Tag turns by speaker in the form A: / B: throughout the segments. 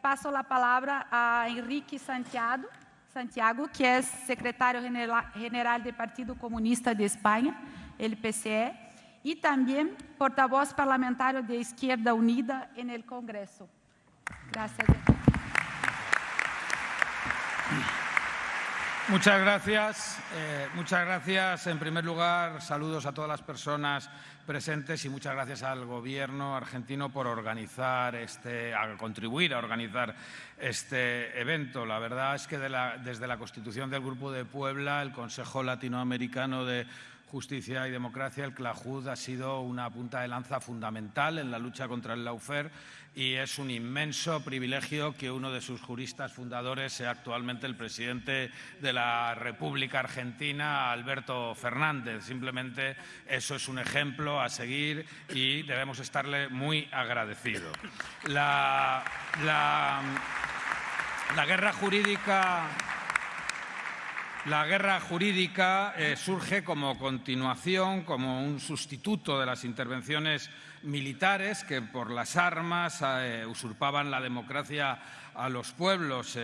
A: paso la palabra a Enrique Santiago, Santiago que es secretario general del Partido Comunista de España, el PCE, y también portavoz parlamentario de Izquierda Unida en el Congreso. Gracias.
B: Muchas gracias. Eh, muchas gracias. En primer lugar, saludos a todas las personas presentes y muchas gracias al Gobierno argentino por organizar este, a contribuir a organizar este evento. La verdad es que desde la constitución del Grupo de Puebla, el Consejo Latinoamericano de Justicia y Democracia, el CLAJUD ha sido una punta de lanza fundamental en la lucha contra el laufer y es un inmenso privilegio que uno de sus juristas fundadores sea actualmente el presidente de la República Argentina, Alberto Fernández. Simplemente eso es un ejemplo a seguir y debemos estarle muy agradecidos. La, guerra jurídica la guerra jurídica eh, surge como continuación, como un sustituto de las intervenciones militares que por las armas eh, usurpaban la democracia a los pueblos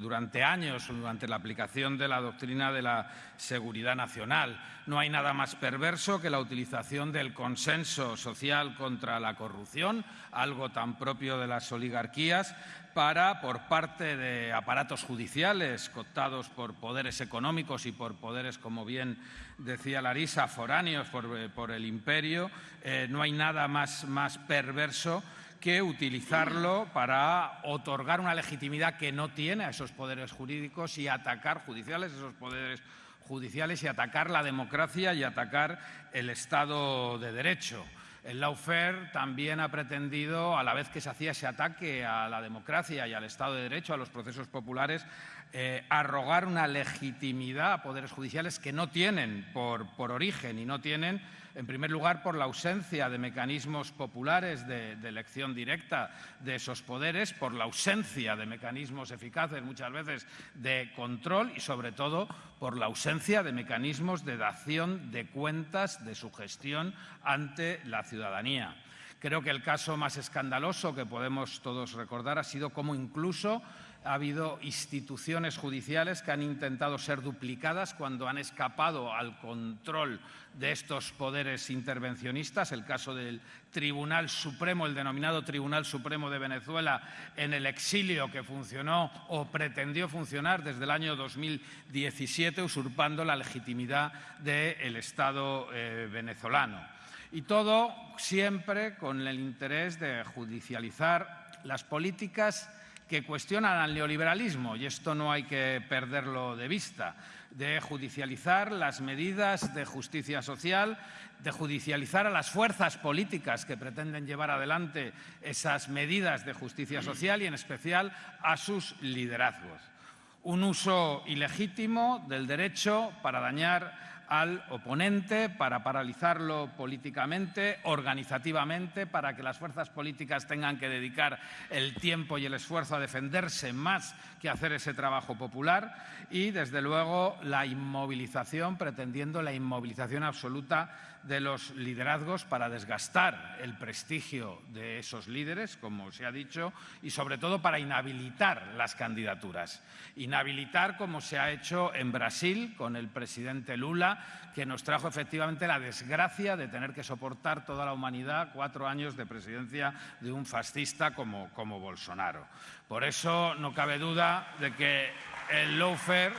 B: durante años, durante la aplicación de la doctrina de la seguridad nacional. No hay nada más perverso que la utilización del consenso social contra la corrupción, algo tan propio de las oligarquías, para, por parte de aparatos judiciales cooptados por poderes económicos y por poderes, como bien decía Larisa, foráneos por, eh, el imperio, eh, no hay nada más, más perverso que utilizarlo para otorgar una legitimidad que no tiene a esos poderes jurídicos y atacar judiciales, esos poderes judiciales y atacar la democracia y atacar el Estado de Derecho. El lawfare también ha pretendido, a la vez que se hacía ese ataque a la democracia y al Estado de Derecho, a los procesos populares, eh, arrogar una legitimidad a poderes judiciales que no tienen por, por origen y no tienen en primer lugar, por la ausencia de mecanismos populares de, elección directa de esos poderes, por la ausencia de mecanismos eficaces muchas veces de control y, sobre todo, por la ausencia de mecanismos de dación de cuentas de su gestión ante la ciudadanía. Creo que el caso más escandaloso que podemos todos recordar ha sido cómo incluso ha habido instituciones judiciales que han intentado ser duplicadas cuando han escapado al control de estos poderes intervencionistas. El caso del Tribunal Supremo, el denominado Tribunal Supremo de Venezuela, en el exilio que funcionó o pretendió funcionar desde el año 2017, usurpando la legitimidad del Estado eh, venezolano. Y todo siempre con el interés de judicializar las políticas que cuestionan al neoliberalismo, y esto no hay que perderlo de vista, de judicializar las medidas de justicia social, de judicializar a las fuerzas políticas que pretenden llevar adelante esas medidas de justicia social y, en especial, a sus liderazgos. Un uso ilegítimo del derecho para dañar al oponente, para paralizarlo políticamente, organizativamente, para que las fuerzas políticas tengan que dedicar el tiempo y el esfuerzo a defenderse más que hacer ese trabajo popular y, desde luego, la inmovilización, pretendiendo la inmovilización absoluta de los liderazgos para desgastar el prestigio de esos líderes, como se ha dicho, y sobre todo para inhabilitar las candidaturas. Inhabilitar como se ha hecho en Brasil con el presidente Lula, que nos trajo efectivamente la desgracia de tener que soportar toda la humanidad cuatro años de presidencia de un fascista como, como Bolsonaro. Por eso no cabe duda de que el lawfare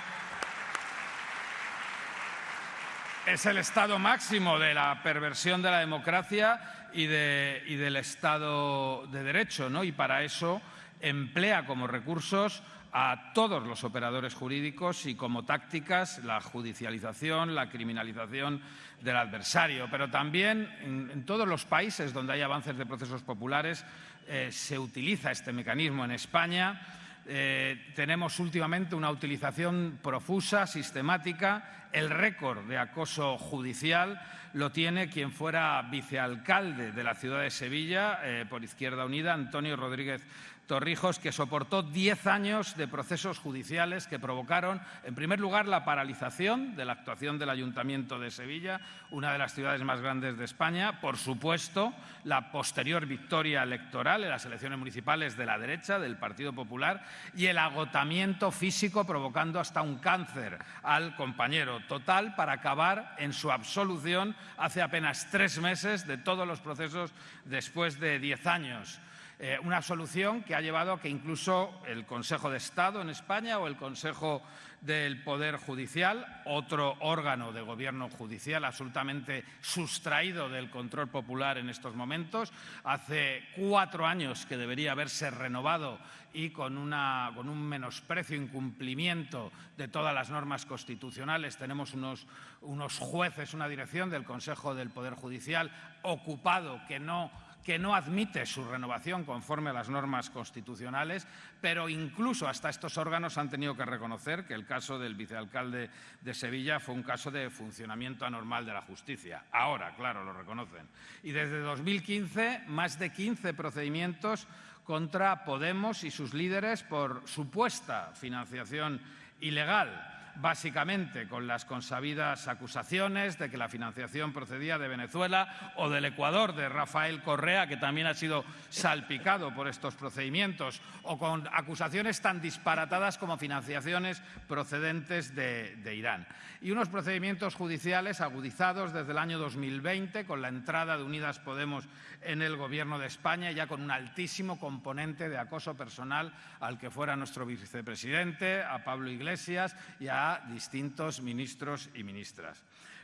B: es el estado máximo de la perversión de la democracia y, del Estado de Derecho, ¿no? y para eso emplea como recursos a todos los operadores jurídicos y como tácticas la judicialización, la criminalización del adversario. Pero también en, todos los países donde hay avances de procesos populares eh, se utiliza este mecanismo. En España eh, tenemos últimamente una utilización profusa, sistemática. El récord de acoso judicial lo tiene quien fuera vicealcalde de la ciudad de Sevilla eh, por Izquierda Unida, Antonio Rodríguez Torrijos, que soportó 10 años de procesos judiciales que provocaron, en primer lugar, la paralización de la actuación del Ayuntamiento de Sevilla, una de las ciudades más grandes de España, por supuesto, la posterior victoria electoral en las elecciones municipales de la derecha, del Partido Popular, y el agotamiento físico provocando hasta un cáncer al compañero total para acabar en su absolución hace apenas tres meses de todos los procesos después de 10 años. Eh, una solución que ha llevado a que incluso el Consejo de Estado en España o el Consejo del Poder Judicial, otro órgano de gobierno judicial absolutamente sustraído del control popular en estos momentos, hace cuatro años que debería haberse renovado y con, con un menosprecio, incumplimiento de todas las normas constitucionales. Tenemos unos, unos jueces, una dirección del Consejo del Poder Judicial ocupado que no que no admite su renovación conforme a las normas constitucionales, pero incluso hasta estos órganos han tenido que reconocer que el caso del vicealcalde de Sevilla fue un caso de funcionamiento anormal de la justicia. Ahora, claro, lo reconocen. Y desde 2015, más de 15 procedimientos contra Podemos y sus líderes por supuesta financiación ilegal básicamente con las consabidas acusaciones de que la financiación procedía de Venezuela o del Ecuador de Rafael Correa, que también ha sido salpicado por estos procedimientos, o con acusaciones tan disparatadas como financiaciones procedentes de, Irán. Y unos procedimientos judiciales agudizados desde el año 2020 con la entrada de Unidas Podemos en el Gobierno de España, ya con un altísimo componente de acoso personal al que fuera nuestro vicepresidente, a Pablo Iglesias y a distintos ministros y ministras.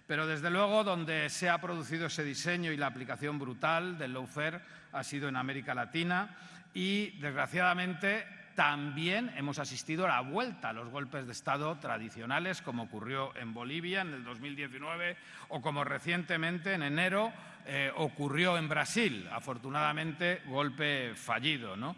B: Pero desde luego donde se ha producido ese diseño y la aplicación brutal del lawfare ha sido en América Latina y desgraciadamente también hemos asistido a la vuelta a los golpes de Estado tradicionales, como ocurrió en Bolivia en el 2019 o como recientemente en enero eh, ocurrió en Brasil, afortunadamente golpe fallido. ¿no?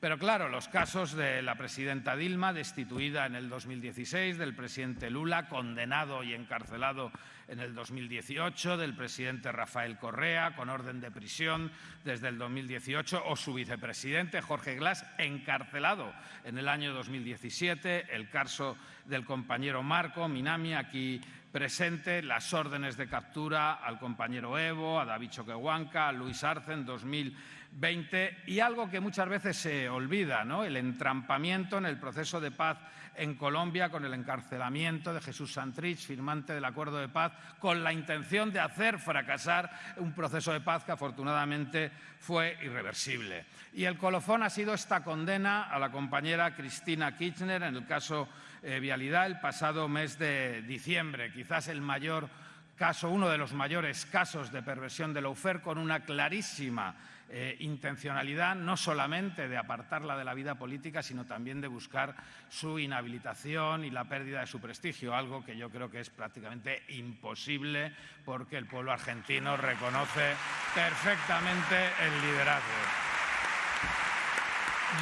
B: Pero claro, los casos de la presidenta Dilma, destituida en el 2016, del presidente Lula, condenado y encarcelado en el 2018, del presidente Rafael Correa, con orden de prisión desde el 2018, o su vicepresidente Jorge Glass, encarcelado en el año 2017, el caso del compañero Marco Minami, aquí presente, las órdenes de captura al compañero Evo, a David Choquehuanca, a Luis Arce en 2020 20 y algo que muchas veces se olvida, ¿no? el entrampamiento en el proceso de paz en Colombia con el encarcelamiento de Jesús Santrich, firmante del acuerdo de paz, con la intención de hacer fracasar un proceso de paz que afortunadamente fue irreversible. Y el colofón ha sido esta condena a la compañera Cristina Kirchner en el caso eh, Vialidad el pasado mes de diciembre, quizás el mayor caso, uno de los mayores casos de perversión de la con una clarísima eh, intencionalidad no solamente de apartarla de la vida política, sino también de buscar su inhabilitación y la pérdida de su prestigio, algo que yo creo que es prácticamente imposible porque el pueblo argentino reconoce perfectamente el liderazgo.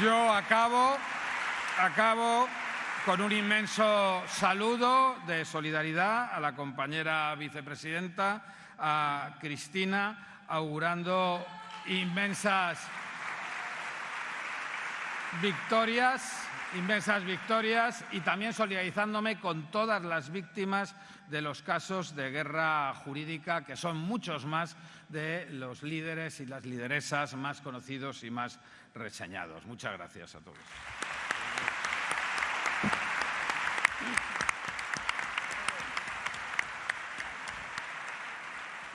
B: Yo acabo, acabo con un inmenso saludo de solidaridad a la compañera vicepresidenta, a Cristina, augurando inmensas victorias, inmensas victorias y también solidarizándome con todas las víctimas de los casos de guerra jurídica, que son muchos más de los líderes y las lideresas más conocidos y más reseñados. Muchas gracias a todos.